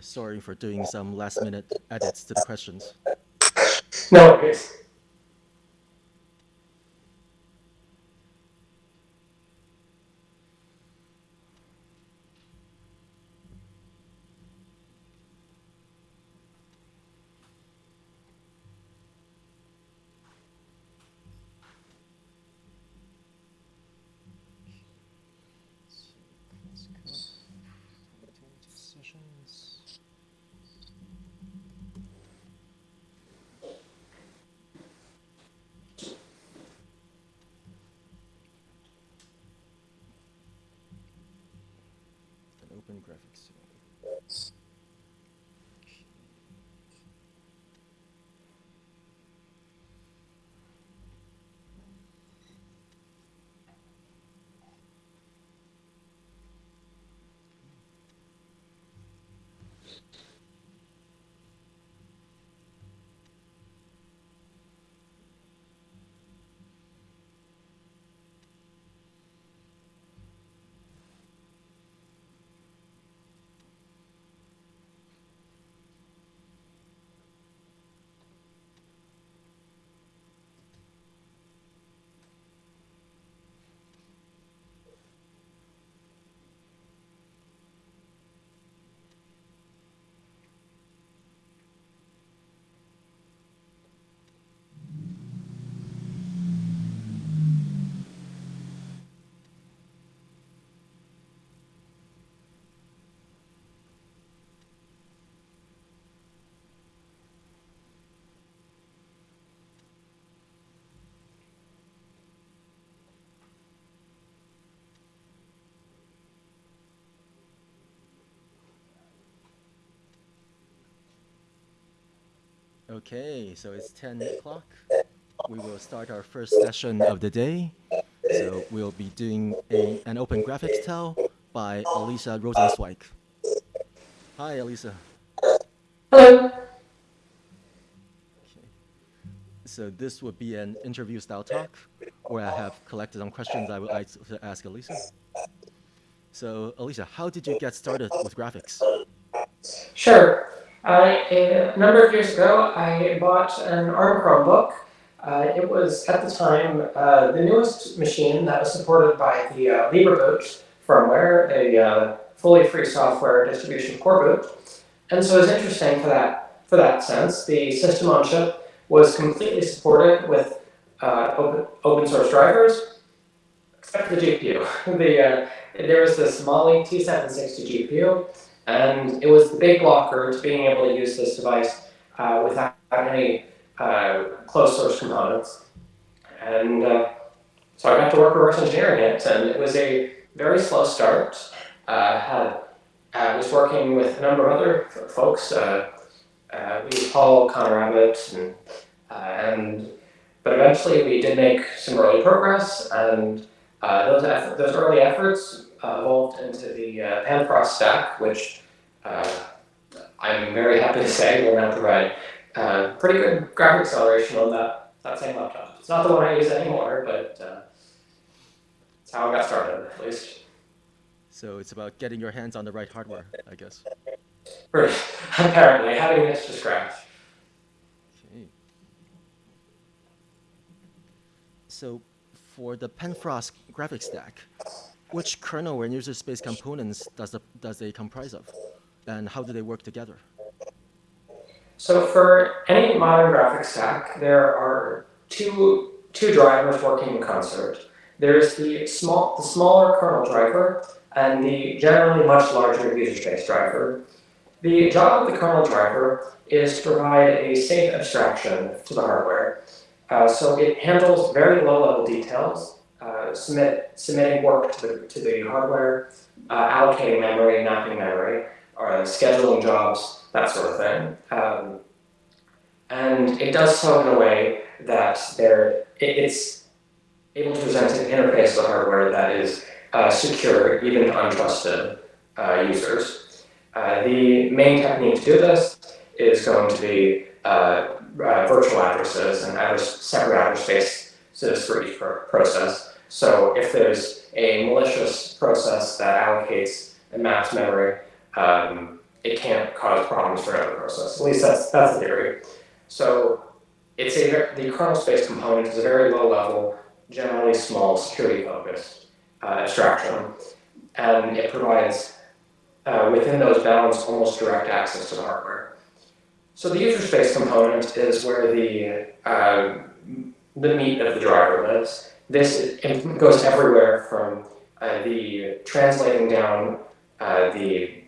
sorry for doing some last minute edits to the questions. No worries. Open graphics. Okay, so it's 10 o'clock. We will start our first session of the day. So we'll be doing a, an open graphics tell by Alyssa Rosenzweig. Hi, Alyssa. Hello. Okay. So this would be an interview style talk where I have collected some questions I would like to ask Alyssa. So Alyssa, how did you get started with graphics? Sure. Uh, a number of years ago, I bought an ARM Chromebook. Uh, it was, at the time, uh, the newest machine that was supported by the uh, LibreBoot firmware, a uh, fully free software distribution coreboot. And so it was interesting for that, for that sense. The system on chip was completely supported with uh, open, open source drivers, except the GPU. the, there was this Mali T760 GPU, and it was the big blocker to being able to use this device uh, without any uh, closed source components. And uh, so I got to work reverse engineering it, and it was a very slow start. Uh, had, I was working with a number of other folks. Uh, uh, we Paul, Connor Abbott, and, and but eventually we did make some early progress, and those, those early efforts evolved into the uh, Panfrost stack, which uh, I'm very happy to say will now provide uh, pretty good graphic acceleration on that, that same laptop. It's not the one I use anymore, but uh, it's how I got started, at least. So it's about getting your hands on the right hardware, I guess. Apparently, having this to scratch. Okay. So for the Panfrost graphics stack, which kernel and user space components does, the, does they comprise of? And how do they work together? So for any modern graphics stack, there are two, two drivers working in concert. There's the, small, the smaller kernel driver and the generally much larger user space driver. The job of the kernel driver is to provide a safe abstraction to the hardware. Uh, so it handles very low-level details uh, submit, submitting work to the, to the hardware, uh, allocating memory, mapping memory, or scheduling jobs, that sort of thing. Um, and it does so in a way that there, it, it's able to present an interface to hardware that is uh, secure even to untrusted uh, users. Uh, the main technique to do this is going to be uh, virtual addresses and address, separate address spaces for each process. So if there's a malicious process that allocates and maps memory, um, it can't cause problems for another process. At least that's that's the theory. So it's a the kernel space component is a very low level, generally small, security focused uh, abstraction, and it provides uh, within those bounds almost direct access to the hardware. So the user space component is where the uh, the meat of the driver lives. This goes everywhere from uh, the translating down uh, the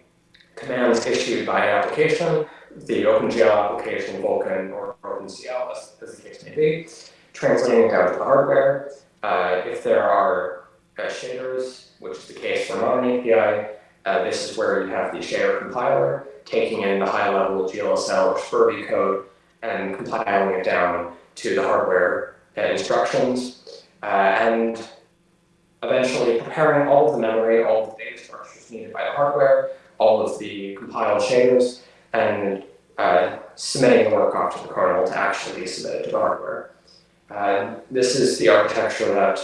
commands issued by an application, the OpenGL application, Vulkan, or OpenCL, as, as the case may be, translating it down to the hardware. Uh, if there are uh, shaders, which is the case for Modern API, uh, this is where you have the shader compiler taking in the high-level GLSL or SPIRV code and compiling it down to the hardware uh, instructions, uh, and eventually preparing all of the memory, all of the data structures needed by the hardware, all of the compiled shaders, and uh, submitting the work off to the kernel to actually submit submitted to the hardware. Uh, this is the architecture that,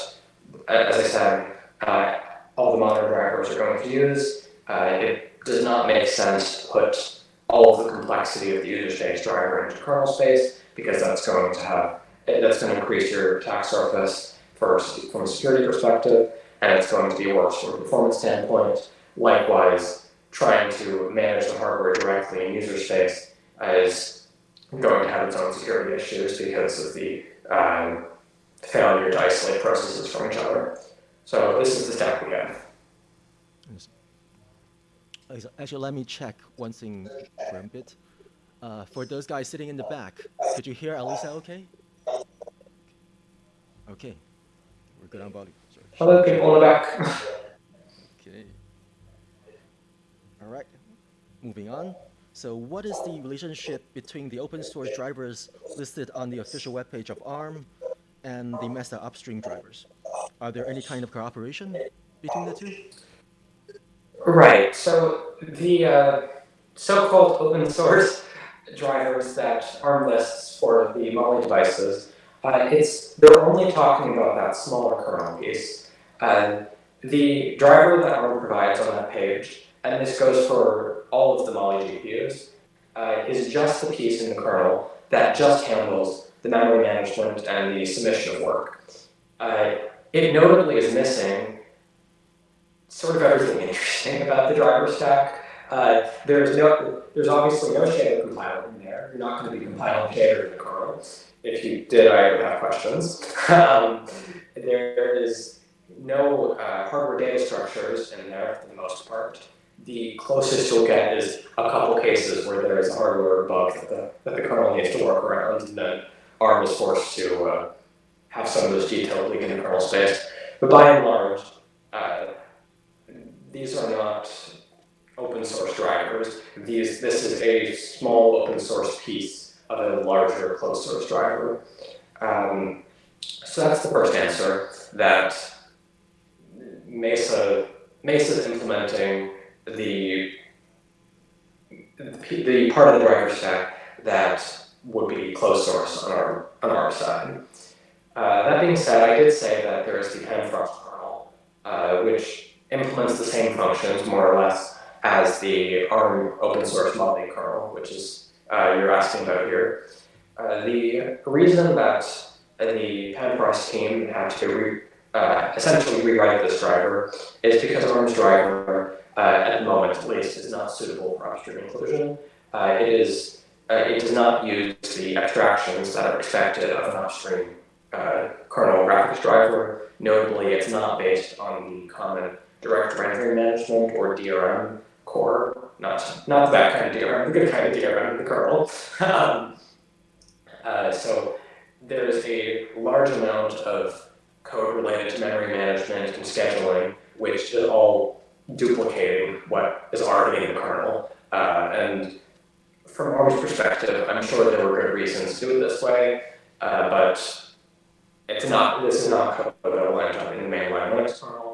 as I said, uh, all the modern drivers are going to use. Uh, it does not make sense to put all of the complexity of the user space driver into kernel space because that's going to have that's going to increase your attack surface first from a security perspective, and it's going to be worse from a performance standpoint. Likewise, trying to manage the hardware directly in user space is going to have its own security issues because of the um, failure to isolate processes from each other. So this is the stack we have. Actually, let me check one thing for a bit. Uh, for those guys sitting in the back, could you hear Alyssa okay? Okay. We're good on volume. Sorry. Hello, people in the back. okay. All right. Moving on. So what is the relationship between the open source drivers listed on the official webpage of ARM and the Mesa upstream drivers? Are there any kind of cooperation between the two? Right. So the uh, so-called open source drivers that ARM lists for the Mali devices uh, it's they're only talking about that smaller kernel piece. Uh, the driver that ARM provides on that page, and this goes for all of the Mali GPUs, uh, is just the piece in the kernel that just handles the memory management and the submission of work. Uh, it notably is missing sort of everything interesting about the driver stack. Uh, there's no, there's obviously no shader compiler in there. You're not going to be compiling shader in the kernel if you did, I would have questions. um, there is no uh, hardware data structures in there for the most part. The closest you'll get is a couple cases where there is a hardware bug that the, that the kernel needs to work around, and then ARM is forced to uh, have some of those details leak in the kernel space. But by and large, uh, these are not open source drivers. These, this is a small open source piece of a larger closed source driver. Um, so that's the first answer, that Mesa, Mesa is implementing the, the part of the driver stack that would be closed source on our, on our side. Uh, that being said, I did say that there is the Panfrost kernel, uh, which implements the same functions, more or less, as the ARM open source Mali kernel, which is uh, you're asking about here. Uh, the reason that the Panfrost team had to re uh, essentially rewrite this driver is because ARM's driver, uh, at the moment at least, is not suitable for upstream inclusion. Uh, it is uh, it does not use the abstractions that are expected of an upstream kernel graphics driver. Notably, it's not based on the common direct rendering management or DRM core, not, not that kind of DRM, the good kind of DRM, the kernel. um, uh, so there's a large amount of code related to memory management and scheduling, which is all duplicating what is already in the kernel. Uh, and from ARM's perspective, I'm sure there were good reasons to do it this way, uh, but it's not, this is not code that will end up in the mainline Linux kernel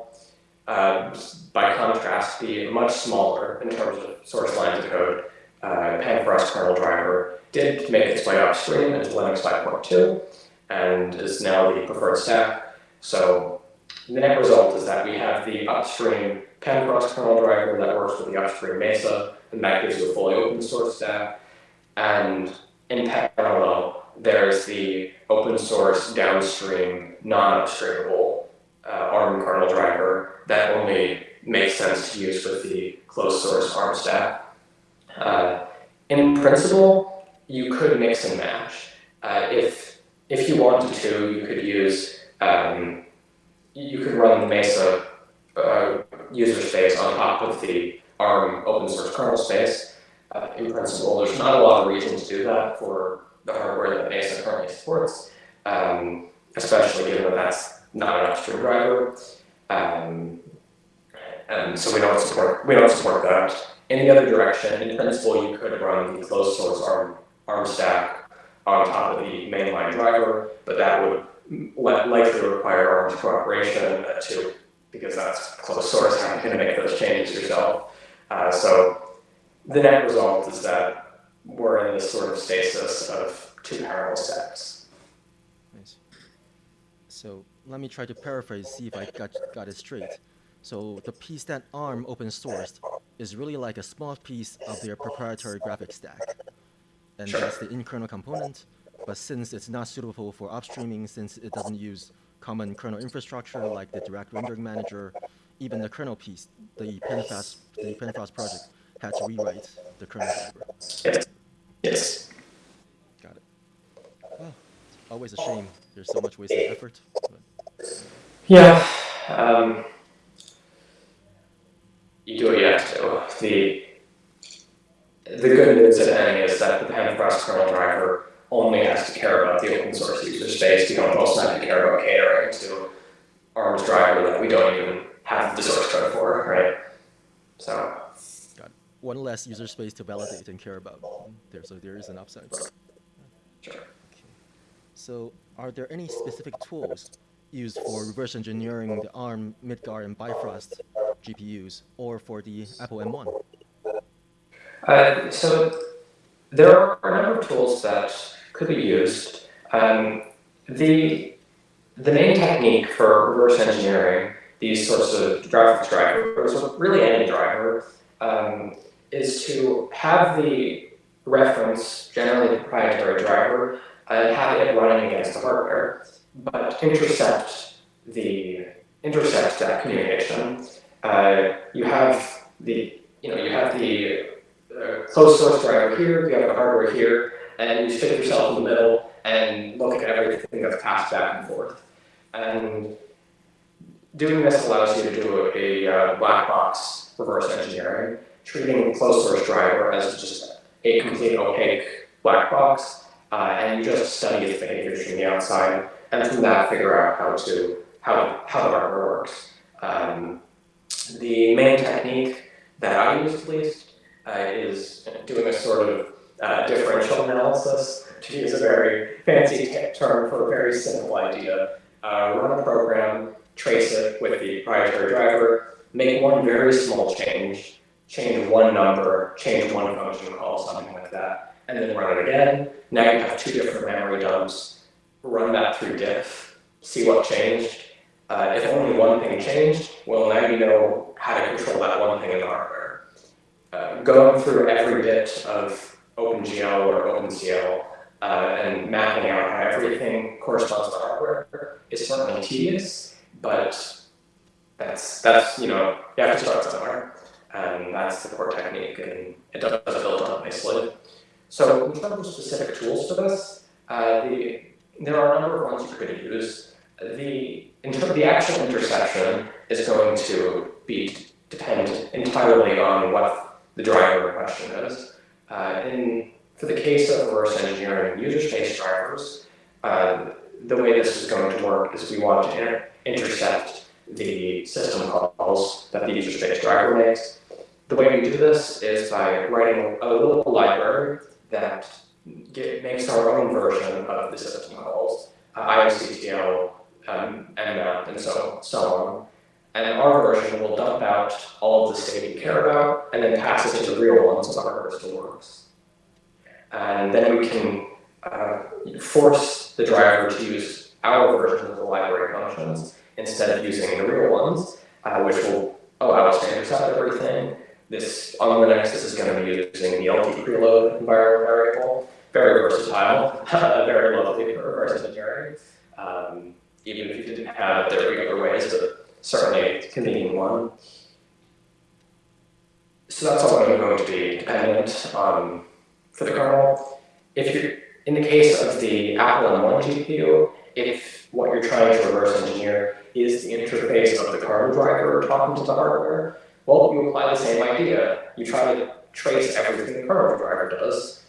uh, by contrast, be much smaller in terms of source lines of code. Uh, Panfrost kernel driver did make its way upstream into Linux 5.2 and is now the preferred stack. So the net result is that we have the upstream Panfrost kernel driver that works with the upstream Mesa and that gives you a fully open source stack. And in parallel, there's the open source downstream, non-upstreamable uh, ARM kernel driver that only makes sense to use with the closed source ARM stack. Uh, in principle, you could mix and match. Uh, if if you wanted to, you could use um, you could run Mesa uh, user space on top of the ARM open source kernel space. Uh, in principle, there's not a lot of reason to do that for the hardware that Mesa currently supports, um, especially given that that's not an upstream driver. Um, and so we don't support we don't support that. In the other direction, in principle, you could run the closed source ARM, ARM stack on top of the mainline driver, but that would likely require ARM's cooperation too, because that's closed source, how you going to make those changes yourself? Uh, so the net result is that we're in this sort of stasis of two parallel stacks. Nice. So let me try to paraphrase, see if I got, got it straight. So the piece that ARM open sourced is really like a small piece of their proprietary graphics stack. And sure. that's the in-kernel component. But since it's not suitable for upstreaming, since it doesn't use common kernel infrastructure like the direct rendering manager, even the kernel piece, the Panfrost, the Panfrost project had to rewrite the kernel driver. Yes. Yes. Got it. Well, always a shame. There's so much wasted effort. But. Yeah. Um, you do what you have to. The the good news at Penny is that the Panfrost kernel driver only has to care about the open source user space. We don't also have to care about catering to ARM's driver that we don't even have the source code for, right? So. Got one user space to validate and care about. There, so there is an upside. Okay. So, are there any specific tools used for reverse engineering the ARM, Midgard, and Bifrost GPUs, or for the Apple M1? Uh, so there are a number of tools that could be used. Um, the, the main technique for reverse engineering these sorts of graphics drivers, or really any driver, um, is to have the reference, generally the proprietary driver, and have it running against the hardware, but intercept the intercept that communication. Uh, you have the you know you have the uh, closed source driver here, you have the hardware here, and you stick yourself in the middle and look at everything that's passed back and forth. And doing this allows you to do a, a black box reverse engineering, treating closed source driver as just a complete opaque black box, uh, and you just study its behaviors from the outside, and from that figure out how to how how the hardware works. Um, the main technique that I use at least uh, is doing a sort of uh, differential analysis, to use a very fancy term for a very simple idea. Uh, run a program, trace it with the proprietary driver, make one very small change, change one number, change one function call, something like that, and then run it again. Now you have two different memory dumps. Run that through diff, see what changed. Uh, if only one thing changed, well, now you know how to control that one thing in the hardware. Uh, going through every bit of OpenGL or OpenCL uh, and mapping out how everything corresponds to hardware is certainly tedious, but that's, that's, you know, you have to start somewhere. And that's the core technique, and it does build up nicely. So in terms of specific tools for this, uh, the, there are a number of ones you could use. The, the actual interception is going to be depend entirely on what the driver question is. Uh, in, for the case of reverse engineering user space drivers, uh, the way this is going to work is we want to inter intercept the system calls that the user space driver makes. The way we do this is by writing a little library that get, makes our own version of the system calls, uh, IOCTL, um, mmap, and so, so on. And then our version will dump out all of the state we care about and then pass it to the real ones so our still works. And then we can uh, force the driver to use our version of the library functions instead of using the real ones, uh, which will allow us to intercept everything, this on Linux, this is going to be using the LD preload environment variable. Very versatile, very lovely for reverse engineering. Um, even if you didn't have there be other ways, but certainly convenient one. So that's all going to be dependent on for the kernel. If you're in the case of the Apple M1 GPU, if what you're trying to reverse engineer is the interface of the kernel driver talking to the hardware, well, you apply the same idea. You try to trace everything the kernel driver does.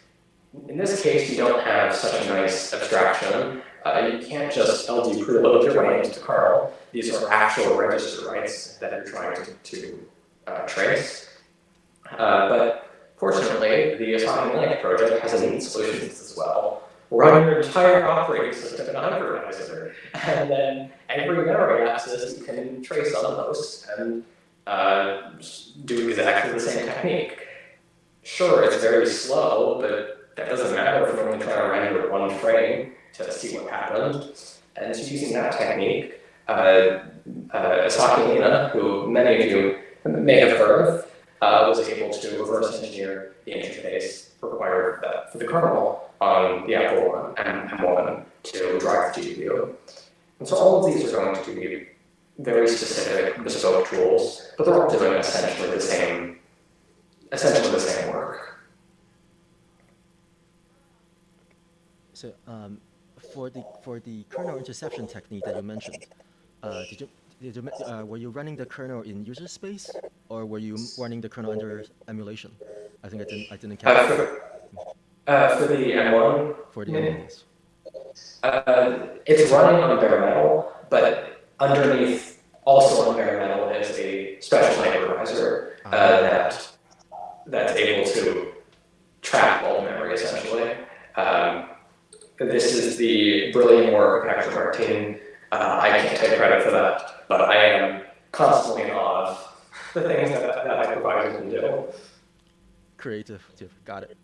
In this case, you don't have such a nice abstraction. Uh, you can't just LD preload your way into kernel. These are actual register writes that you're trying to, to uh, trace. Uh, but fortunately, the Asahi Linux project has a neat solution as well. Run your entire operating system in a hypervisor, and then every memory access you can trace on the host and uh, do exactly the same technique. Sure, it's very slow, but that doesn't matter if we're only trying to render one frame to see what happened. And so using that technique, uh, uh, Lina, who many of you may have heard of, uh, was able to reverse engineer the interface required for the kernel on the Apple and M1 to drive the GPU. And so all of these are going to be very specific bespoke tools, but they're all doing essentially the same, essentially the same work. So um, for the for the kernel interception technique that you mentioned, uh, did you did you, uh, were you running the kernel in user space, or were you running the kernel under emulation? I think I didn't I didn't catch. Uh, for, uh, for the M1. For the M1. Uh, it's running on bare metal, but underneath, also on bare metal, is a special hypervisor uh, uh, that that's able to track all memory essentially. Um, this is the brilliant work of Hector Martin. Uh, I can't take credit for that, but I am constantly in awe of the things that that hypervisor can do. Creative, got it.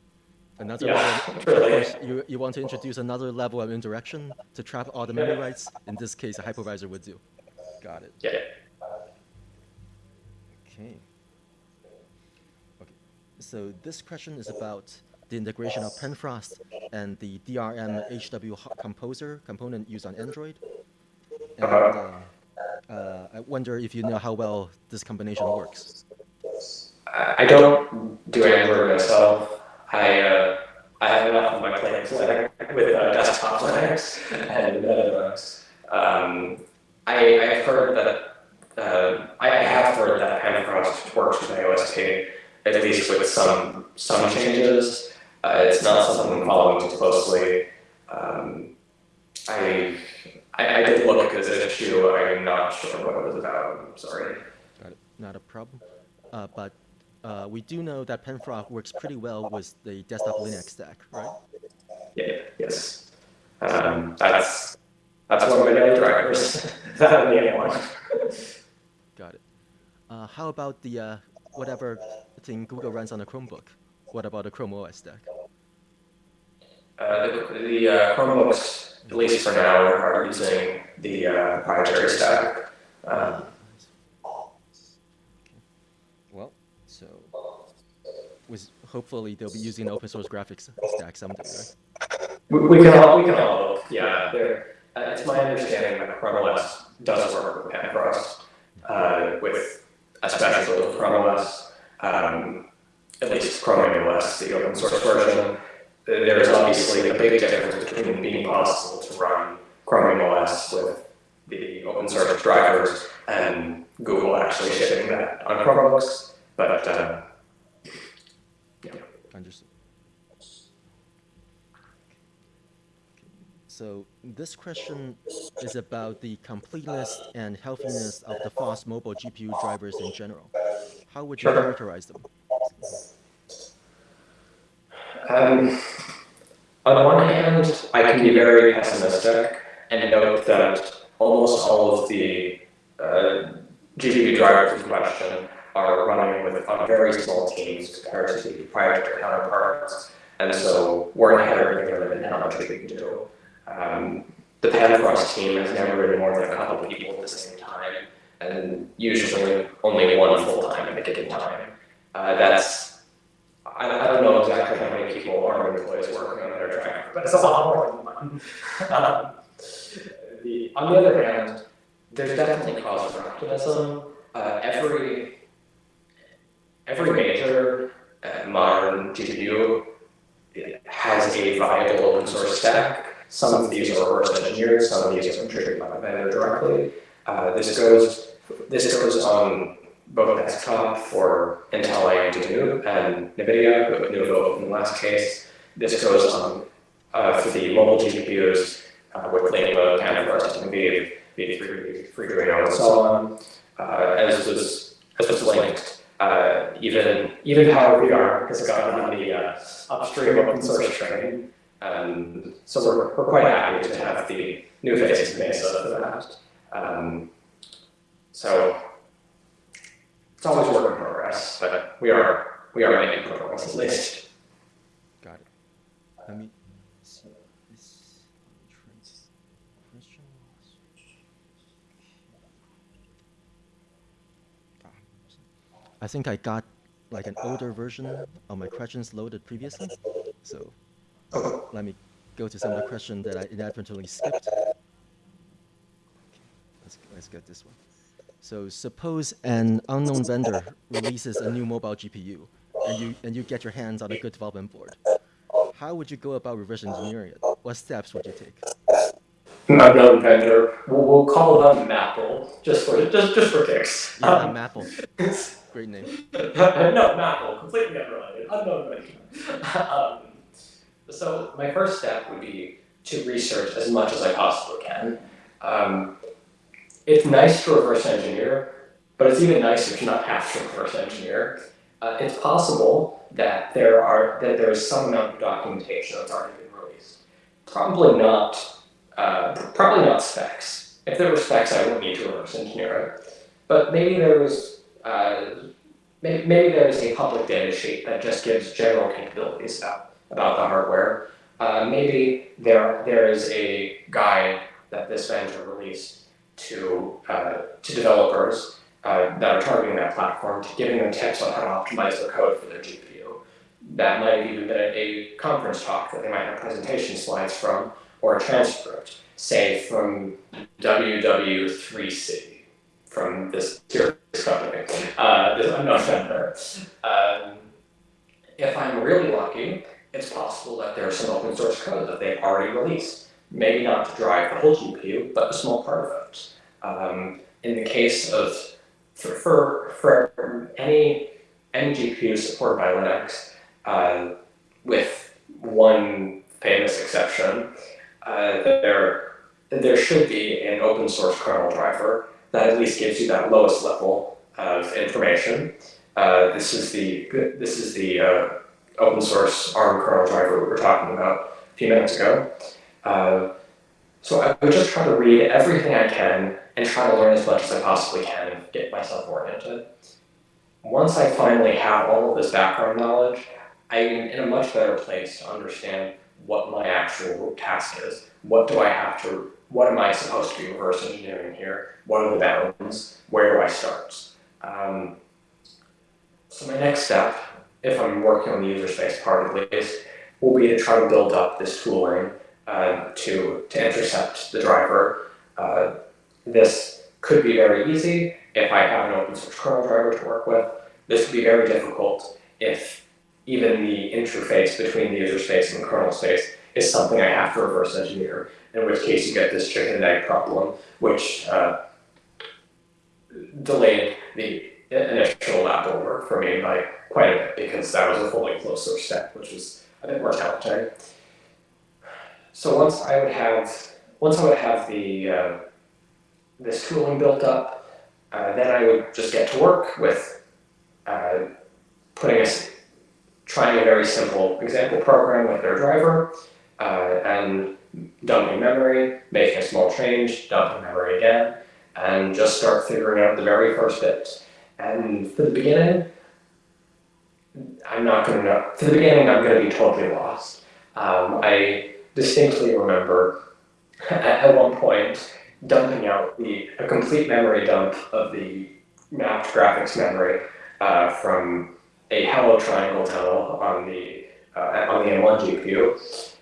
Another yeah, level, really. of course, you, you want to introduce another level of indirection to trap all the memory writes. In this case, a hypervisor would do. Got it. Yeah. Okay. Okay. So this question is about the integration of Panfrost and the DRM HW Composer component used on Android. And uh, uh, I wonder if you know how well this combination works. I don't do Android myself. I uh, I have enough of my plate with uh, desktop Linux and Linux. Um, I, I have heard that uh, I have heard that Panfrost works with iOS AOSP, at least with some some changes. Uh, it's not something I'm following too closely. Um, I, I, I did look at this issue. I'm not sure what it was about. I'm sorry. It. Not a problem. Uh, but uh, we do know that Panfrost works pretty well with the desktop Linux stack, right? Yeah. Yes. Um, that's that's one of my daily drivers. that the one. Got it. Uh, how about the uh, whatever thing Google runs on a Chromebook? What about the Chrome OS stack? Uh, the the uh, Chromebooks, at least for now, are using the uh, proprietary stack. Um, well, so with hopefully they'll be using open source graphics stack someday, right? We, we can all we can all yeah. Uh, it's my understanding that Chrome OS does work with Panfrost, uh, with especially with Chrome OS. Um, at least Chromium OS, the open source version, there's obviously a big difference between being possible to run Chromium OS with the open source drivers and Google actually shipping that on Chromebooks. But uh, yeah. Understood. So this question is about the completeness and healthiness of the fast mobile GPU drivers in general. How would you characterize them? Um, on one hand, I can be very pessimistic and note that almost all of the uh, GPU drivers in question are running with on very small teams compared to the proprietary counterparts, and so we're inherently limited in how much we can do. Um, the Panfrost team has never been more than a couple people at the same time, and usually only one full time at a given time. Uh, that's I, I don't know exactly how many people are employees working on their driver, but it's a lot more than one. um, on the other hand, there's definitely cause for optimism. Uh, every every major uh, modern GPU has a viable open source stack. Some of these are reverse engineered, some of these are contributed by the vendor directly. Uh, this goes this goes on both desktop for Intel AMD and NVIDIA, but Nouveau in the last case. This goes on uh, for the mobile GPUs uh, with Lima, Canvas, V, V3, Freedreno, and so on. Uh, as was as was linked, uh, even even however we are, because it's got on the uh, upstream open source train. Um, so we're, we're quite happy to have the new face of Mesa for that. Um, so it's always work in progress, but we are we are making progress at least. Got it. Let me see this question. Ah, I think I got like an older version of my questions loaded previously. So let me go to some of the questions that I inadvertently skipped. Okay, let's, let's get this one. So suppose an unknown vendor releases a new mobile GPU and you, and you get your hands on a good development board. How would you go about reverse engineering it? What steps would you take? Unknown vendor. We'll, we'll call them Maple, just for just just for kicks. Yeah, um, Maple. Great name. no, Maple, completely unrelated. Unknown vendor. um, so my first step would be to research as much as I possibly can. Um, it's nice to reverse engineer, but it's even nicer to not have to reverse engineer. Uh, it's possible that there are that there is some amount of documentation that's already been released. Probably not. Uh, probably not specs. If there were specs, I wouldn't need to reverse engineer it. But maybe there was uh, maybe, maybe there is a public data sheet that just gives general capabilities about about the hardware. Uh, maybe there there is a guide that this vendor released to, uh, to developers uh, that are targeting that platform, to giving them tips on how to optimize their code for their GPU. That might have even been a, conference talk that they might have presentation slides from, or a transcript, say from WWDC, from this serious company, uh, this unknown vendor. Um, if I'm really lucky, it's possible that there's some open source code that they've already released maybe not to drive the whole GPU, but a small part of it. Um, in the case of, for, for, for any, any GPU supported by Linux, uh, with one famous exception, uh, there, there should be an open source kernel driver that at least gives you that lowest level of information. Uh, this is the, this is the uh, open source ARM kernel driver we were talking about a few minutes ago. Uh, so I would just try to read everything I can and try to learn as much as I possibly can and get myself oriented. Once I finally have all of this background knowledge, I'm in a much better place to understand what my actual task is. What do I have to, what am I supposed to be reverse engineering here? What are the bounds? Where do I start? Um, so my next step, if I'm working on the user space part at least, will be to try to build up this tooling uh, to, to intercept the driver. Uh, this could be very easy if I have an open source kernel driver to work with. This would be very difficult if even the interface between the user space and the kernel space is something I have to reverse engineer, in which case you get this chicken and egg problem, which uh, delayed the initial lab work for me by quite a bit because that was a fully closed source step, which was a bit more challenging. So once I would have, once I would have the, uh, this tooling built up, uh, then I would just get to work with uh, putting a, trying a very simple example program with their driver, uh, and dumping memory, making a small change, dumping memory again, and just start figuring out the very first bit. And for the beginning, I'm not going to know. For the beginning, I'm going to be totally lost. Um, I distinctly remember at one point dumping out the a complete memory dump of the mapped graphics memory uh, from a hello triangle tunnel on the uh, on the M1 GPU,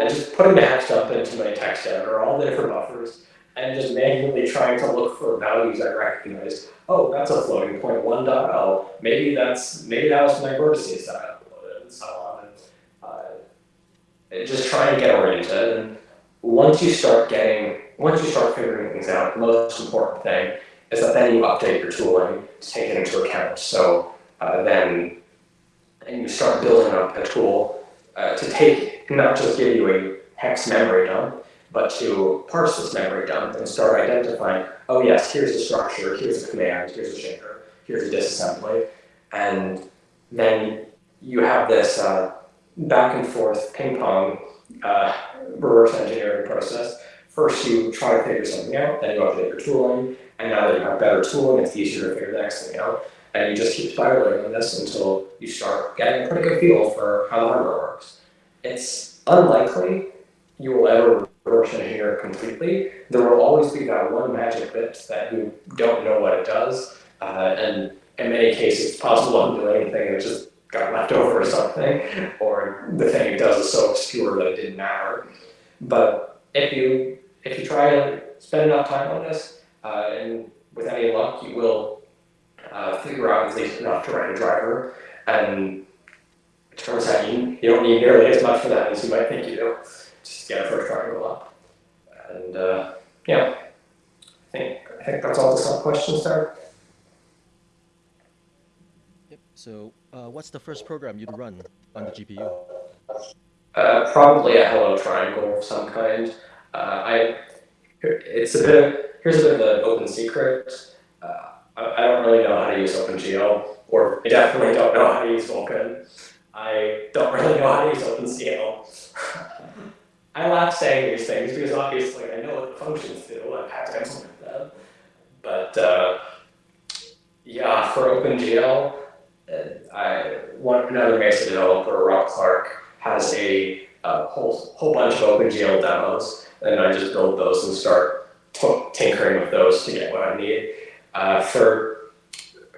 and just putting the hex dump into my text editor, all the different buffers, and just manually trying to look for values I recognize. Oh, that's a floating point 1.0. Maybe that's maybe that was my vertices that I uploaded and so on. And, uh, just try and get oriented. And once you start getting, once you start figuring things out, the most important thing is that then you update your tooling to take it into account. So uh, then, and you start building up a tool uh, to take, not just give you a hex memory dump, but to parse this memory dump and start identifying, oh yes, here's the structure, here's a command, here's a shader, here's a disassembly, and then you have this uh, back and forth ping pong uh, reverse engineering process. First you try to figure something out, then you update your tooling, and now that you have better tooling, it's easier to figure the next thing out. And you just keep spiraling on this until you start getting a pretty good feel for how the hardware works. It's unlikely you will ever reverse here completely. There will always be that one magic bit that you don't know what it does. Uh, and in many cases, it's possible to do anything and it just got left over or something, or the thing it does is so obscure that it didn't matter. But if you if you try to spend enough time on this, uh, and with any luck, you will uh, figure out at least enough to write a driver. And it turns out you, you don't need nearly as much for that as you might think you do. Just get a first triangle up. And uh, yeah, I think I think that's all the sub questions there. Yep. So, uh, what's the first program you'd run on the GPU? Uh, probably a hello triangle of some kind. Uh, I it's a bit of, here's a bit of an open secret. Uh, I, I don't really know how to use OpenGL, or I definitely don't know how to use Vulkan. I don't really know how to use OpenCL. I laugh saying these things because obviously I know what the functions do. I've had to implement them. But uh, yeah, for OpenGL, uh, I, one, another Mesa developer, Rob Clark, has a, a whole, whole bunch of OpenGL demos, and I just build those and start tinkering with those to get what I need. Uh, for,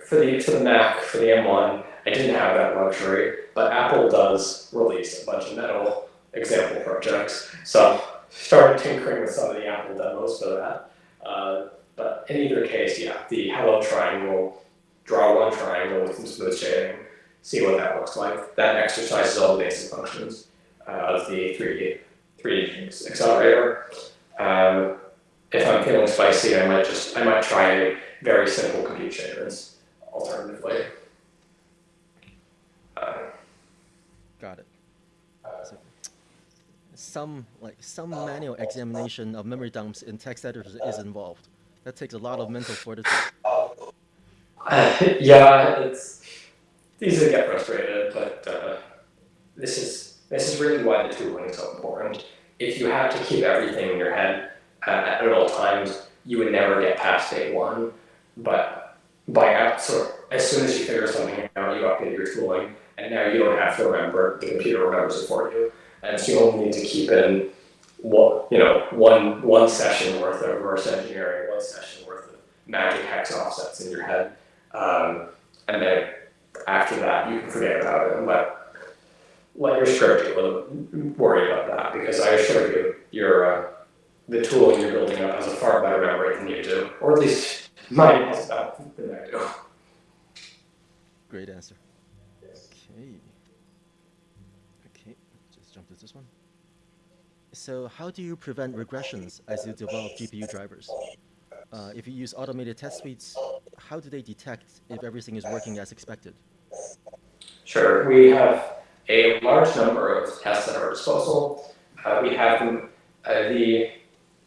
for, the, for the Mac, for the M1, I didn't have that luxury, but Apple does release a bunch of metal example projects. So started tinkering with some of the Apple demos for that. Uh, but in either case, yeah, the hello triangle, draw one triangle with some smooth shading, see what that looks like. That exercises all the basic functions uh, of the 3D, 3D accelerator. Um, if I'm feeling spicy, I might just, I might try a very simple compute shaders alternatively. Uh, Got it. So, some like some manual examination of memory dumps in text editors is involved. That takes a lot of mental fortitude. Yeah, it's easy to get frustrated, but uh, this is this is really why the tooling is so important. If you had to keep everything in your head uh, at all times, you would never get past day one. But by app, so as soon as you figure something out, you update your tooling, and now you don't have to remember, the computer remembers it for you. And you only need to keep in one, you know, one, one session worth of reverse engineering, one session worth of magic hex offsets in your head. Um, and then after that, you can forget about it and let, your script with worry about that because I assure you, your, uh, the tool you're building up has a far better memory than you do, or at least mine has better than I do. Great answer. Okay. Okay, just jump to this one. So how do you prevent regressions as you develop GPU drivers? Uh, if you use automated test suites, how do they detect if everything is working as expected? Sure, we have a large number of tests at our disposal. Uh, we have uh, the,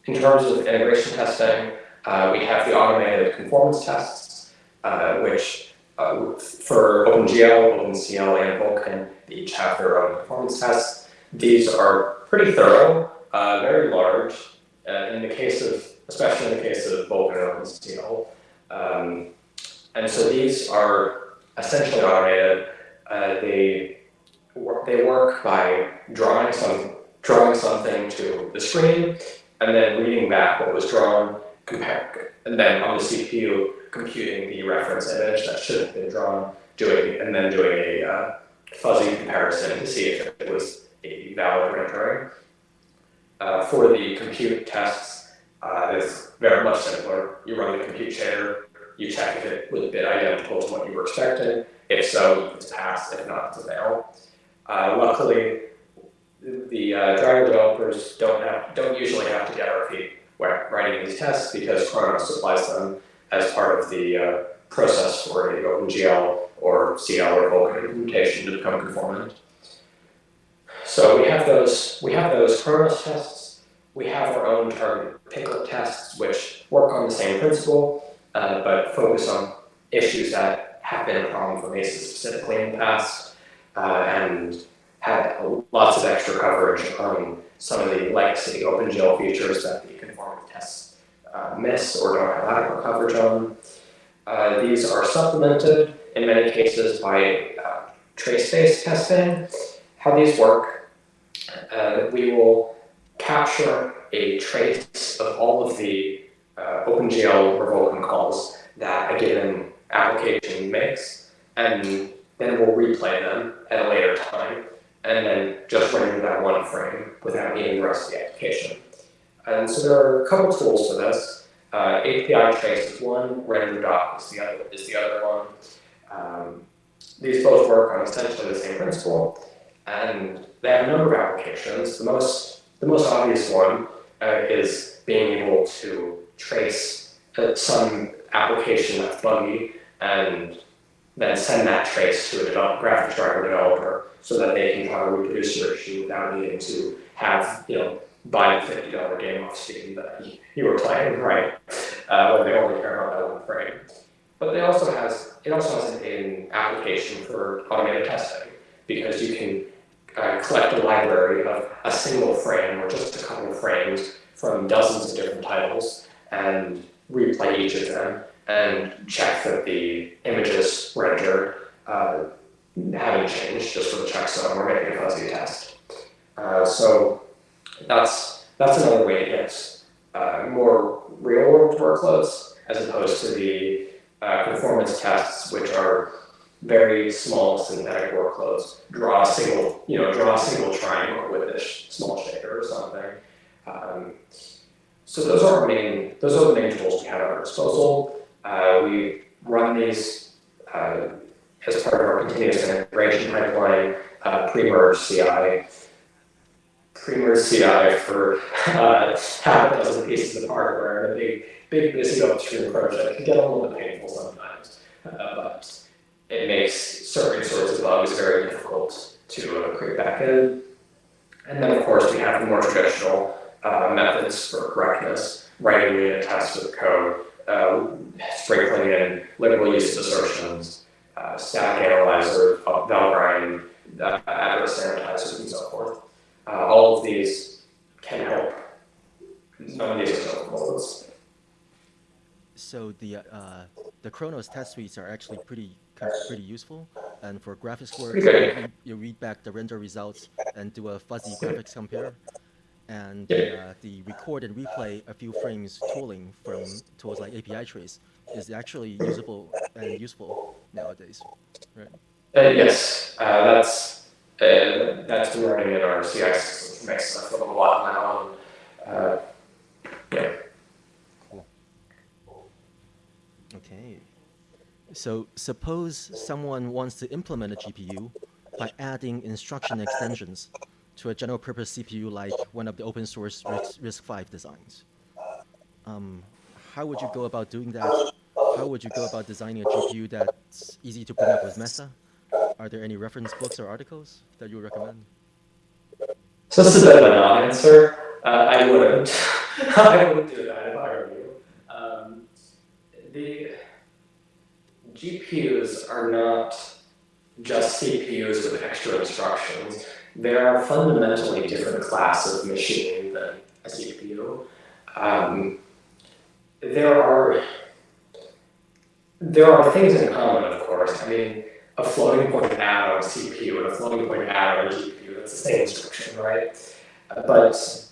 in terms of integration testing, uh, we have the automated conformance tests, uh, which uh, for OpenGL, OpenCL, and Vulkan, they each have their own performance tests. These are pretty thorough, uh, very large. Uh, in the case of, especially in the case of Vulkan and OpenCL. Um, and so these are essentially automated. Uh, they they work by drawing some drawing something to the screen and then reading back what was drawn, compare, and then on the CPU computing the reference image that should have been drawn doing and then doing a uh, fuzzy comparison to see if it was a valid rendering. Uh, for the compute tests, uh, it's very much simpler. You run the compute shader, you check if it was a bit identical to what you were expecting. If so, it's passed. If not, it's a fail. Uh, luckily, the uh, driver developers don't have don't usually have to get wet writing these tests because Khronos supplies them as part of the uh, process for a OpenGL or CL or Vulkan implementation to become conformant. So we have those we have those Khronos tests. We have our own target picker tests, which work on the same principle, uh, but focus on issues that have been a problem for Mesa specifically in the past, uh, and had lots of extra coverage on some of the legacy OpenGL features that the conformant tests uh, miss or don't have adequate coverage on. Uh, these are supplemented in many cases by uh, trace-based testing. How these work, uh, we will capture a trace of all of the uh, OpenGL or calls that a given application makes, and then we'll replay them at a later time and then just render that one frame without needing the rest of the application. And so there are a couple tools for this. Uh, apitrace is one, RenderDoc is the other, is the other one. Um, these both work on essentially the same principle, and they have a number of applications. The most, the most obvious one uh, is being able to trace uh, some application that's buggy and then send that trace to a develop, graphics driver developer so that they can try to reproduce your issue without needing to have, you know, buy a $50 game off Steam that you were playing, right? Uh, when they only care about that one frame. But they also has, it also has an application for automated testing because you can uh, collect a library of a single frame or just a couple of frames from dozens of different titles and replay each of them and check that the images rendered uh, haven't changed just for the checksum or making a fuzzy test. Uh, so that's that's another way to get uh, more real world workloads as opposed to the uh, conformance tests, which are very small synthetic workloads. Draw a single, you know, draw a single triangle with a small shader or something. Um, so those are our main, those are the main tools we have at our disposal. Uh, we run these uh, as part of our continuous integration pipeline, uh, pre-merge CI. Pre-merge CI for uh, half a dozen pieces of hardware and a big, big busy upstream project can get a little bit painful sometimes, uh, but it makes certain sorts of bugs very difficult to uh, create in, And then of course we have the more traditional uh, methods for correctness, writing unit tests with code, uh, sprinkling in literal use assertions, uh, static analyzer, Valgrind, uh, address sanitizers, and so forth. Uh, all of these can help. Of these. So the uh, the Khronos test suites are actually pretty pretty useful, and for graphics work, you, you read back the render results and do a fuzzy graphics compare and uh, the record and replay a few frames tooling from tools like apitrace is actually usable and useful nowadays, right? Uh, yes, uh, that's uh, that's been running in our CI system makes us a lot now. Uh, yeah. Cool. Okay. So suppose someone wants to implement a GPU by adding instruction extensions to a general purpose CPU like one of the open source RISC-V designs. Um, how would you go about doing that? How would you go about designing a GPU that's easy to bring up with Mesa? Are there any reference books or articles that you would recommend? So this is a bit of a non-answer. Uh, I wouldn't. I wouldn't do that if I were you. Um, the GPUs are not just CPUs with extra instructions they're a fundamentally different class of machine than a CPU. Um, there are there are things in common, of course. I mean, a floating point add on a CPU and a floating point add on a GPU, that's the same instruction, right? But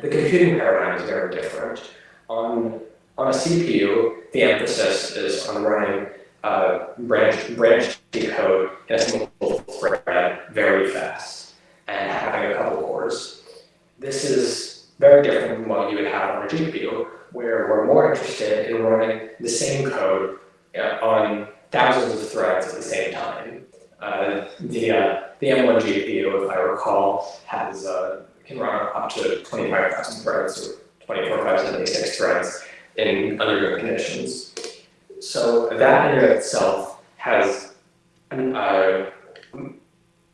the computing paradigm is very different. On, on a CPU, the emphasis is on running uh, branch, branch decode in a single thread very fast and having a couple cores. This is very different from what you would have on a GPU, where we're more interested in running the same code uh, on thousands of threads at the same time. Uh, the, uh, the M1 GPU, if I recall, has uh, can run up to 25,000 threads or 24,076 threads in under undergoing conditions. So that in itself has an, uh,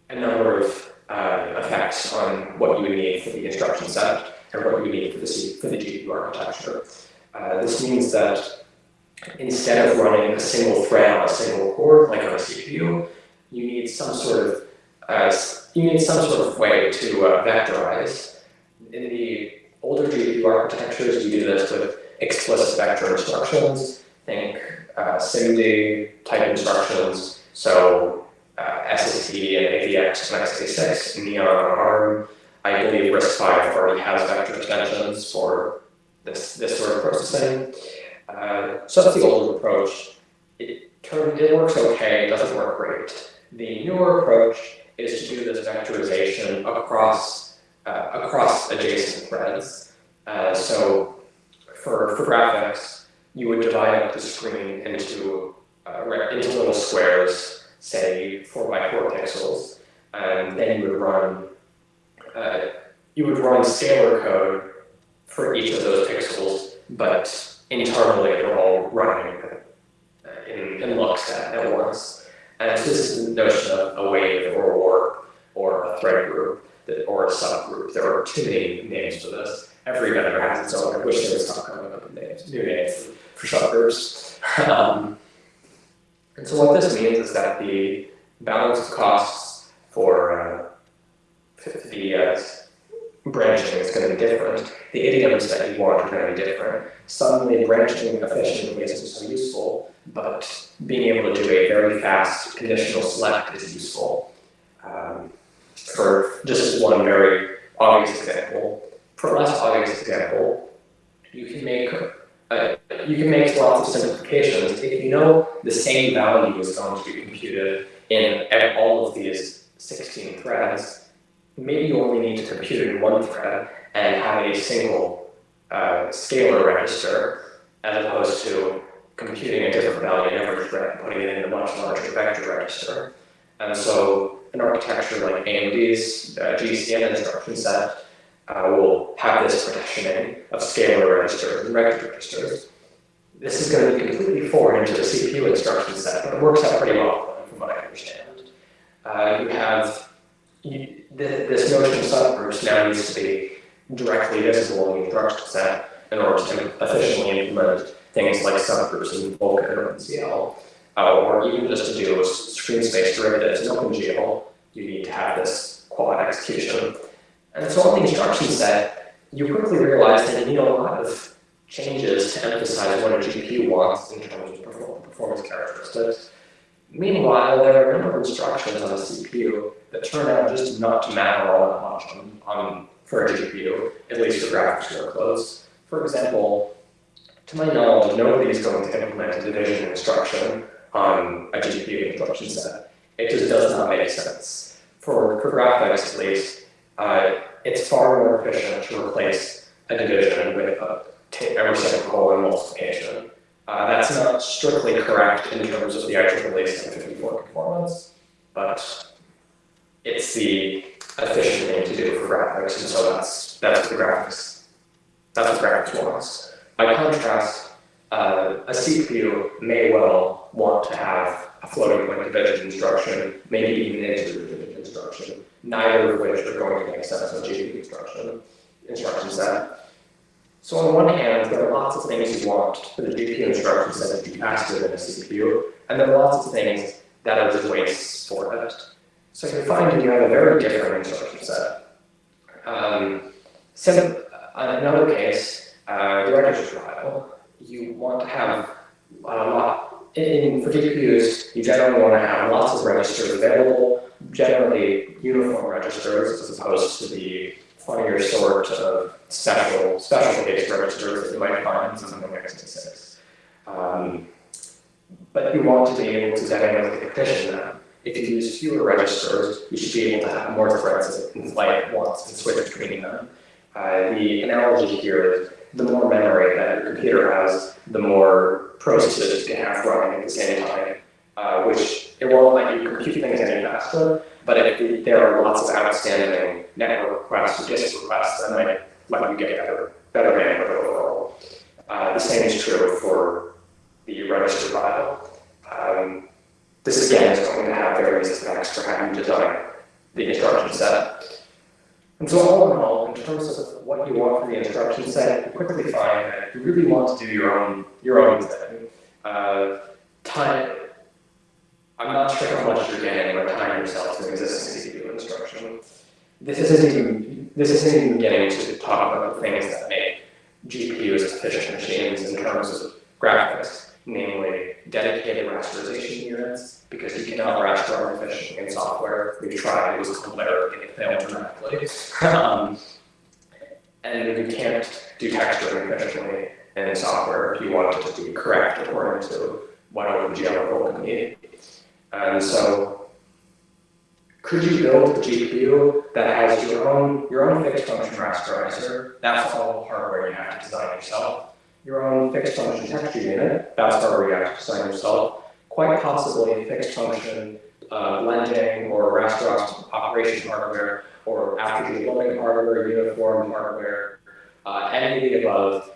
a number of uh, effects on what you need for the instruction set and what you need for the, C for the GPU architecture. Uh, this means that instead of running a single thread on a single core, like on a CPU, you need some sort of uh, you need some sort of way to uh, vectorize. In the older GPU architectures, you do this with explicit vector instructions. Think uh, SIMD type instructions. So uh, SSE and AVX and x86, Neon on ARM. I believe RISC-V already has vector extensions for this, this sort of processing. Uh, so that's the older approach. It, turned, it works okay, it doesn't work great. The newer approach is to do this vectorization across, uh, across adjacent threads. Uh, so for, for graphics, you would divide up the screen into, uh, into little squares, say four by four pixels, and then you would run, uh, you would run scalar code for each of those pixels, but internally they're all running uh, in, in lockstep at once. And so this is the notion of a wave or a warp or a thread group that, or a subgroup. There are too many names for this. Every vendor has its own. I wish there was stop coming up with names, new names for subgroups. Um, and so what this means is that the balance of costs for uh, the uh, branching is going to be different. The idioms that you want are going to be different. Suddenly branching efficiently isn't so useful, but being able to do a very fast conditional select is useful. Um, for just one very obvious example, for less obvious example, you can make uh, you can make lots of simplifications. If you know the same value is going to be computed in all of these 16 threads, maybe you only need to compute it in one thread and have a single uh, scalar register as opposed to computing a different value in every thread and putting it in a much larger vector register. And so an architecture like AMD's uh, GCN instruction set uh, will have this partitioning of scalar registers and vector registers. This is going to be completely foreign to the CPU instruction set, but it works out pretty well from what I understand. Uh, you have you, this notion of subgroups now needs to be directly visible in the instruction set in order to efficiently implement things like subgroups in Vulkan or OpenCL, uh, or even just to do screen space derivatives in OpenGL, you need to have this quad execution. And so on the instruction set, you quickly realize that you need a lot of changes to emphasize what a GPU wants in terms of performance characteristics. Meanwhile, there are a number of instructions on a CPU that turn out just not to matter all that much on, on for a GPU, at least for graphics workloads. For example, to my knowledge, nobody is going to implement a division instruction on a GPU instruction set. It just does not make sense. For, for graphics, at least, uh, it's far more efficient to replace a division with a, a reciprocal and multiplication. Uh, that's not strictly correct in terms of the IEEE 754 performance, but it's the efficient thing to do for graphics, and so that's that's the graphics. That's what graphics wants. By contrast, uh, a CPU may well want to have a floating point division instruction, maybe even an integer division instruction, neither of which are going to make sense in a GPU instruction instruction set. So on one hand, there are lots of things you want for the GPU instruction set to be faster than a CPU, and there are lots of things that are just wastes for it. So you find you have a very different instruction set. Um, so another case, uh, the register file, you want to have a lot, in, for GPUs, you generally want to have lots of registers available, generally uniform registers as opposed to the funnier sort of special, special case registers that you might find in something like x86. Um, but you want to be able to dynamically partition them. If you use fewer registers, you should be able to have more threads that in flight once and switch between them. Uh, the analogy here is the more memory that your computer has, the more processes you can have running at the same time, uh, which it won't let you compute things any faster, but if there are lots of outstanding network requests or disk requests, that might let you get better, better bandwidth overall. Uh, the same is true for the register file. Um, this again is going to have various effects for how you design the instruction set. And so all in all, in terms of what you want for the instruction set, you quickly find that you really want to do your own your own thing. Uh, time, I'm not sure how much you're getting by tying yourself to existing CPU instruction. This isn't even this isn't even getting to talk about the things that make GPUs efficient machines in terms of graphics, namely dedicated rasterization units, because you cannot rasterize efficiently in software. We tried, it was clear, it failed dramatically. um, and you can't do texturing efficiently in software if you want it to be correct according to what OpenGL will need. And so could you build a GPU that has your own your own fixed function rasterizer? That's all hardware you have to design yourself. Your own fixed function texture unit, that's hardware you have to design yourself. Quite possibly fixed function uh, blending or raster operation hardware or after loading hardware, uniform hardware, uh, any of the above.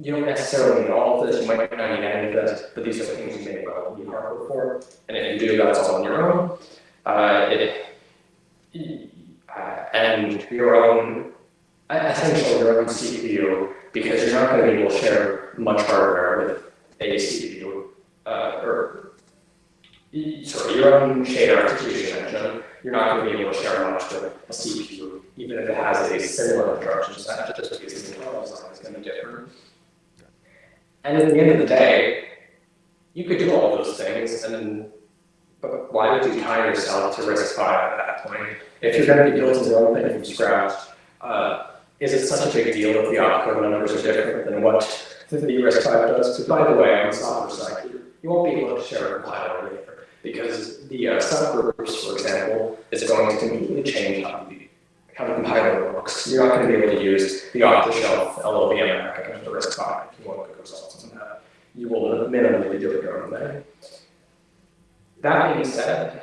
You don't necessarily need all of this, you might not need any of this, but these are things you may well need hardware for. And if you do, that's all on your own. Uh, it, uh, and your own, essentially your own CPU, because you're not going to be able to share much hardware with a CPU, uh, or sorry, your own shader execution engine. You're not going to be able to share much with a CPU, even if it has a similar instruction set, just because the internal design is going to be different. And at the end of the day, you could do all those things, and then but why would you tie yourself to RISC-V at that point? If you're going to be building your own thing from scratch, uh, is it such a big deal if the opcode numbers are different than what the RISC-V does? Because by the way, on the software side, you won't be able to share a compiler either, because the uh, subgroups, for example, is going to completely change how the, how the compiler works. You're not going to be able to use the off-the-shelf LLVM package of the RISC-V if you want good results on that. You will minimally be doing your own thing. That being said,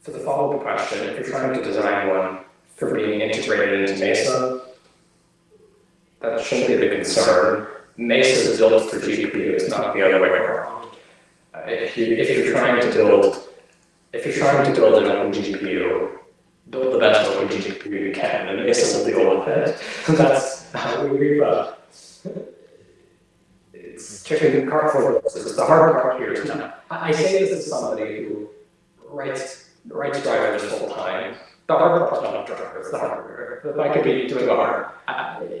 for the follow-up question, if you're trying to design one for being integrated into Mesa, that shouldn't be the concern. Mesa is built for GPU, it's not the other way around. Uh, if, you, if you're trying to build, if you're trying to build an open GPU, build the best open GPU you can, and will deal with it. That's how we uh, it's chicken cart for horses. The hard part here. I say this as somebody who writes writes drivers full time. The hard part's not drivers, the hardware. If I could be doing the hard,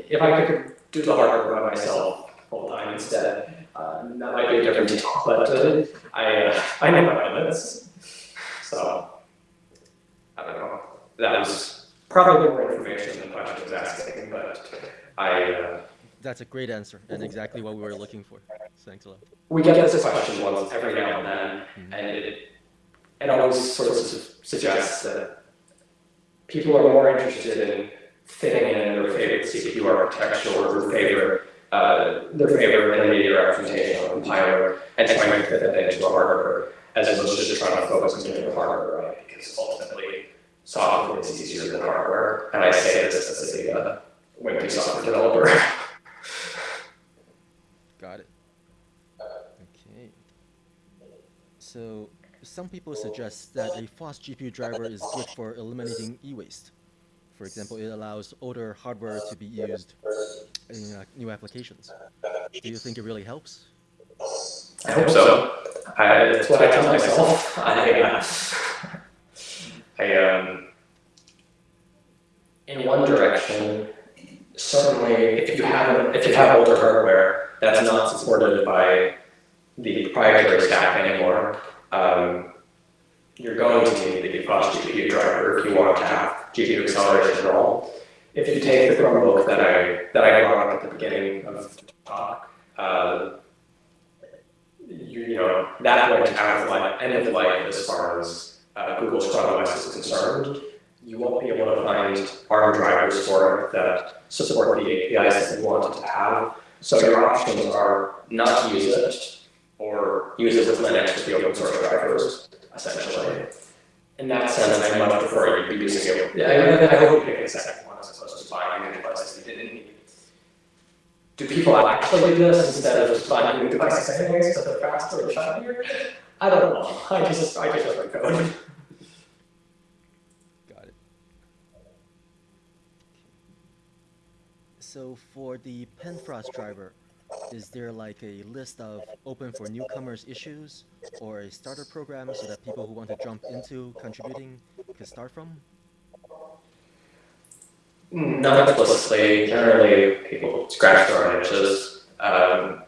if I could do the hardware by myself full time instead, uh, that might be a different detail. But uh, I uh, I know my limits, so know. That was probably more information than the question was asking, but I. Uh, that's a great answer and exactly what we were looking for. Thanks a lot. We get this question once every now and then, mm -hmm. and it, it always sort of suggests that people are more interested in fitting in their favorite CPU architecture or their favorite uh, their favorite intermediate representation of compiler and trying to fit that into a hardware as opposed to just trying to focus on getting the hardware right because ultimately software is easier than hardware. And I say this as a uh, wimpy software developer. Got it. Okay. So some people suggest that a fast GPU driver is good for eliminating e-waste. For example, it allows older hardware to be used in uh, new applications. Do you think it really helps? I hope so. I, that's what I tell myself. I, uh, I um, in one direction, certainly if you have if you have older hardware, that's not supported by the proprietary stack anymore. Um, you're going to need the fast GPU driver if you want to have GPU acceleration at all. If you take the Chromebook that I that I brought up at the beginning of the talk, uh, you you know, that went out of life, end of life as far as uh, Google's Chrome OS is concerned. You won't be able to find ARM drivers for it that support the APIs that you want it to have. So your options are not to use it, or use it with Linux with the open source drivers, essentially. In that sense, I much prefer you be using it. Yeah, I, hope you pick a second one as opposed to buying a device that you didn't need. Do people actually do this instead of just buying new devices anyways, so they're faster or shinier? I don't know. I just, I just write code. Got it. So for the Panfrost driver, is there like a list of open for newcomers issues or a starter program so that people who want to jump into contributing can start from? Not explicitly. Generally, people scratch their own itches. Um,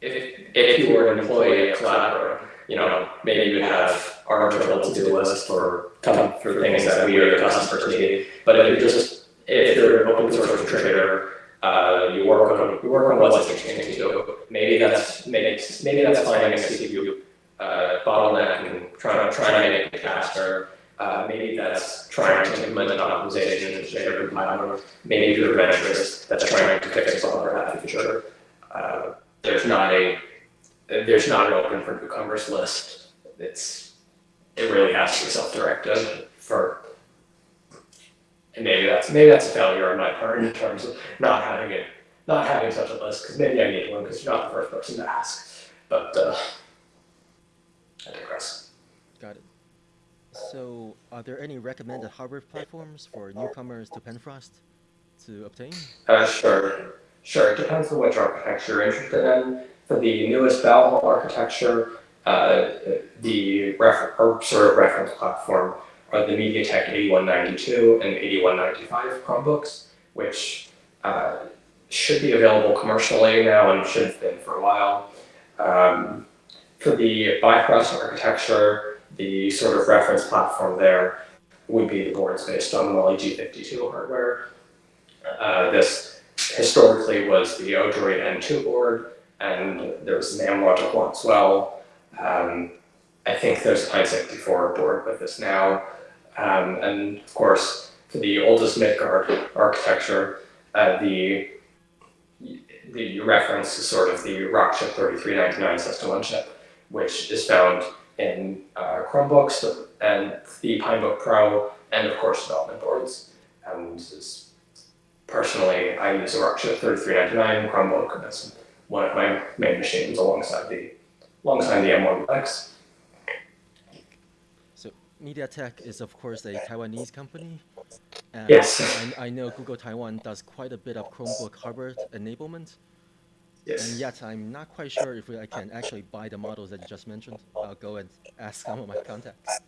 if, if you were an employee at Collabora, you know, maybe you'd have our internal to-do list for come for things that we or the customers need. But if you're just if you're an open source contributor, uh, you work on you work on what's interesting to you. Maybe that's maybe maybe that's finding a CPU uh, bottleneck and trying to trying to make it faster. Uh, maybe that's trying to implement an optimization in a shader compiler. Maybe you're a venturist that's trying to fix a bug or a feature. Uh, there's not a there's not an open for newcomers list. It's it really has to be self-directed for and maybe that's maybe that's a failure on my part in terms of not having it not having such a list because maybe I need one because you're not the first person to ask. But uh, I digress. Got it. So are there any recommended hardware platforms for newcomers to Panfrost to obtain? Uh, sure, sure. It depends on which architecture you're interested in. For the newest Valhalla architecture, uh, the ref- or sort of reference platform are the MediaTek 8192 and 8195 Chromebooks, which uh, should be available commercially now and should have been for a while. Um, for the Bifrost architecture, the sort of reference platform there would be the boards based on Mali G52 hardware. Uh, this historically was the Odroid N2 board, and there was an Amlogic one as well. Um, I think there's a Pine 64 board with this now. Um, and of course, for the oldest Midgard architecture, uh, the the reference is sort of the Rockchip 3399 system on chip, which is found in uh, Chromebooks and the Pinebook Pro, and of course development boards. And personally, I use a Rockchip 3399 Chromebook. That's one of my main machines alongside the alongside the M1X. MediaTek is, of course, a Taiwanese company. And yes. I, I, know Google Taiwan does quite a bit of Chromebook hardware enablement. Yes. And yet, I'm not quite sure if I can actually buy the models that you just mentioned. I'll go and ask some of my contacts.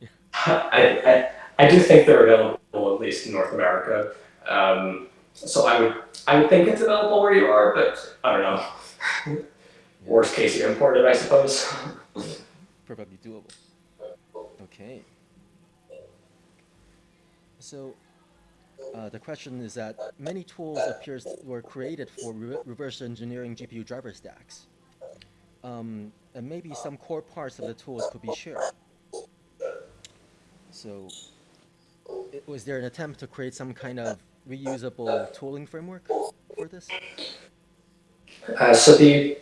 Yeah. I, I, I, do think they're available, at least in North America. Um, so I would I would think it's available where you are, but I don't know. Worst case, you import it, I suppose. Probably doable. Okay. So uh, the question is that many tools appears were created for re reverse engineering GPU driver stacks. Um, and maybe some core parts of the tools could be shared. So it, was there an attempt to create some kind of reusable tooling framework for this? Uh, so the,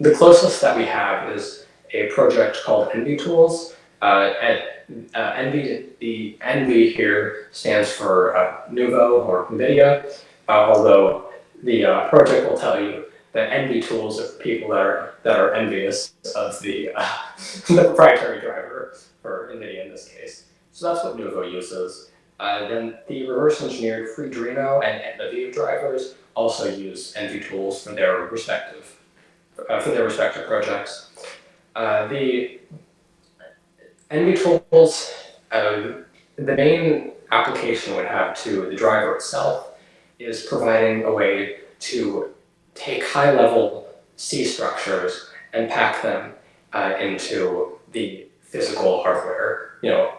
the closest that we have is a project called envytools, uh, uh, NV, the NV here stands for uh, Nouveau or NVIDIA, uh, although the uh, project will tell you that envytools are people that are, that are envious of the, uh, the proprietary driver for NVIDIA in this case. So that's what Nouveau uses. Uh, then the reverse engineered Freedreno and NVIDIA drivers also use envytools for their respective, for their respective projects. the NV tools, um, the main application would have to the driver itself is providing a way to take high-level C structures and pack them uh, into the physical hardware. You know,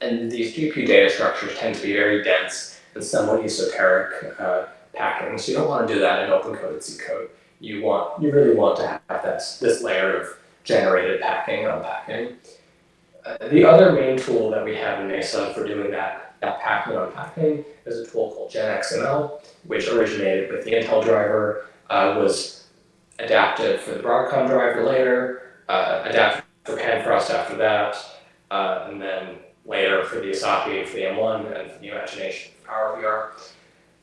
and these GPU data structures tend to be very dense and somewhat esoteric uh, packing. So you don't want to do that in open coded C code. You want, you really want to have this, this layer of generated packing and unpacking. Uh, the other main tool that we have in Mesa for doing that, that and unpacking is a tool called GenXML, which originated with the Intel driver, uh, was adapted for the Broadcom driver later, uh, adapted for Panfrost after that, uh, and then later for the Asahi for the M1 and for the Imagination for PowerVR.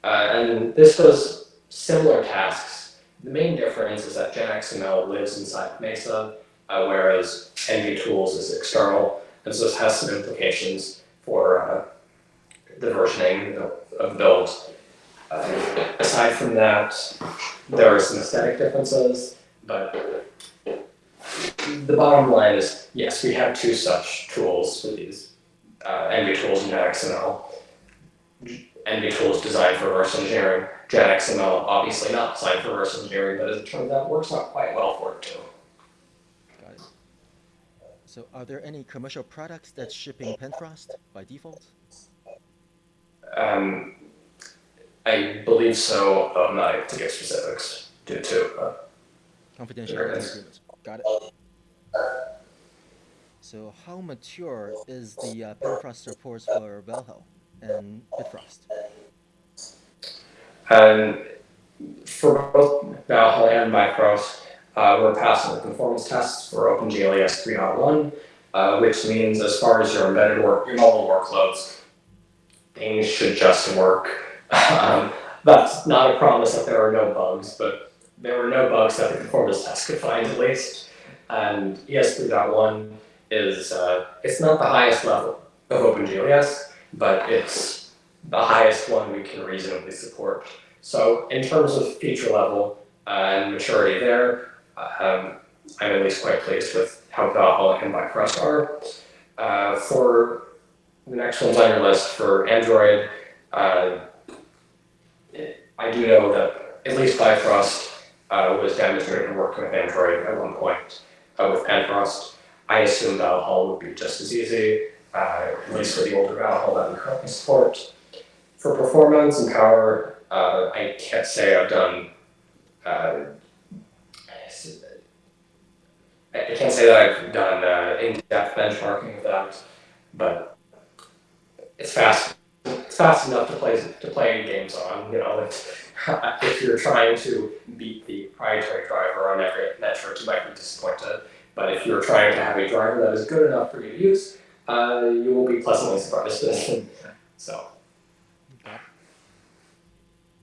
Uh, and this does similar tasks. The main difference is that GenXML lives inside Mesa, uh, whereas envytools is external, and so this has some implications for uh, the versioning of, builds. Uh, aside from that, there are some aesthetic differences, but the bottom line is, yes, we have two such tools for these, uh, envytools and GenXML. envytools designed for reverse engineering, GenXML obviously not designed for reverse engineering, but as it turns out, works out quite well for it too. So are there any commercial products that's shipping Panfrost by default? Um, I believe so, I'm not able to give specifics due to, uh, Confidentiality. Got it. So how mature is the uh, Panfrost supports for Valhalla and Bifrost? And for both Valhalla and Bifrost, uh, we're passing the conformance tests for OpenGLES 3.1, uh, which means as far as your embedded work, your mobile workloads, things should just work. um, that's not a promise that there are no bugs, but there were no bugs that the conformance test could find at least. And ES 3.1 is, uh, it's not the highest level of OpenGLES, but it's the highest one we can reasonably support. So in terms of feature level uh, and maturity there, um, I'm at least quite pleased with how Valhalla and Bifrost are. Uh, for the next ones on your list for Android, uh, I do know that at least Bifrost uh, was demonstrated working with Android at one point uh, with Panfrost. I assume Valhalla would be just as easy, uh, at least for the older Valhalla that we currently support. For performance and power, uh, I can't say I've done. I can't say that I've done uh, in-depth benchmarking of that, but it's fast. It's fast enough to play to play games on. You know, if, if you're trying to beat the proprietary driver on every metric, you might be disappointed. But if you're trying to have a driver that is good enough for you to use, uh, you will be pleasantly surprised. so.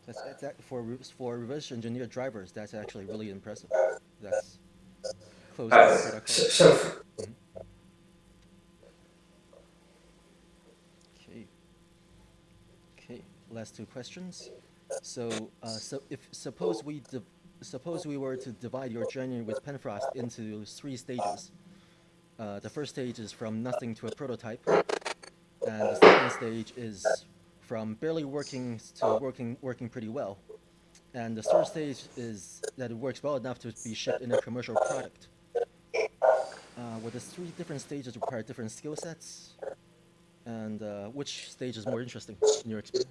That's, that, for for reverse engineered drivers. That's actually really impressive. That's close Uh, the so, product. so f- Okay. Okay. Last two questions. So, uh, so if suppose we suppose we were to divide your journey with Panfrost into three stages. Uh, the first stage is from nothing to a prototype, and the second stage is from barely working to working working pretty well, and the third stage is that it works well enough to be shipped in a commercial product. Uh, would the three different stages require different skill sets? And uh, which stage is more interesting in your experience?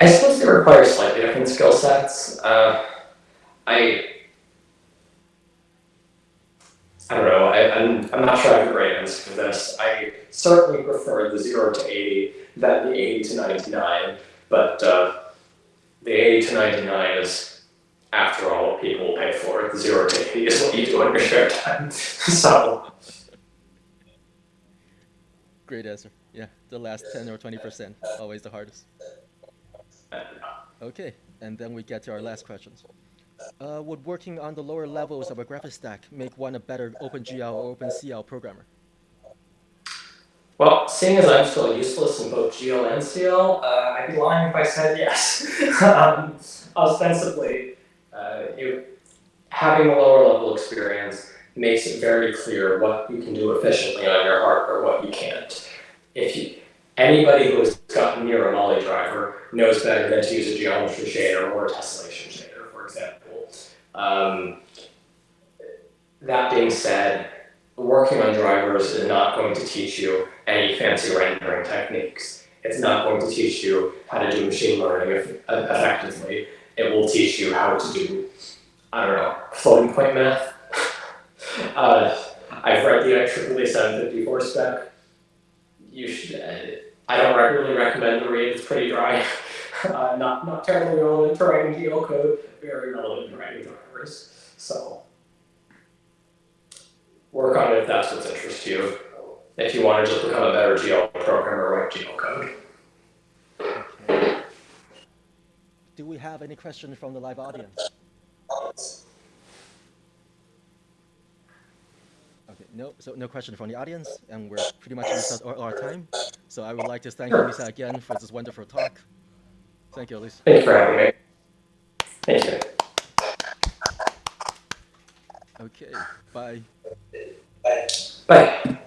I suppose they require slightly different skill sets. Uh, I I don't know. I, I'm I'm not sure I have a great answer for this. I certainly prefer the zero to eighty than the eighty to ninety nine, but uh, the eighty to ninety nine is, after all, what people will pay for. The zero to eighty is what you do in your spare time. so Great answer. Yeah, the last 10 or 20%, always the hardest. Okay, and then we get to our last questions. Uh, would working on the lower levels of a graphics stack make one a better OpenGL or OpenCL programmer? Well, seeing as I'm still useless in both GL and CL, uh, I'd be lying if I said yes. um, ostensibly, it, having a lower level experience makes it very clear what you can do efficiently on your hardware, what you can't. If you, anybody who has gotten near a Mali driver knows better than to use a geometry shader or a tessellation shader, for example. Um, that being said, working on drivers is not going to teach you any fancy rendering techniques. It's not going to teach you how to do machine learning effectively. It will teach you how to do, I don't know, floating point math, Uh, I've read the IEEE 754 spec. You should, uh, I don't really recommend the read, it's pretty dry. Uh, not, not terribly relevant to writing GL geocode, very relevant to writing drivers, so. Work on it if that's what's interest you. If you want to just become a better GL programmer, write geocode. Okay. Do we have any questions from the live audience? Okay, no, so no question from the audience, and we're pretty much out all our time. So I would like to thank Alyssa again for this wonderful talk. Thank you, Alyssa. Thank you for having me. Thank you. Okay, bye. bye. Bye.